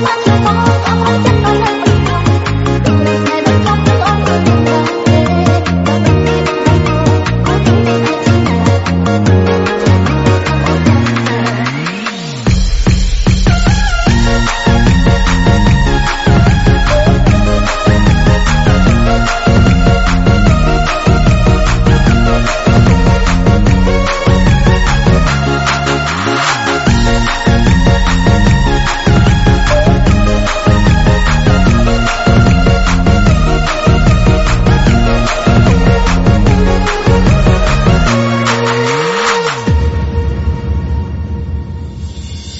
Thank you.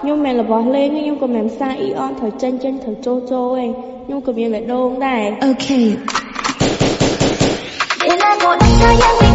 ខ្ញុំមិនរបស់លេងខ្ញុំក៏មិនផ្សាអ៊ីអនត្រូវចេញចេញត្រូវចូលចូលឯងខ្ញុំក៏មានបេះដូងដែរអូខេ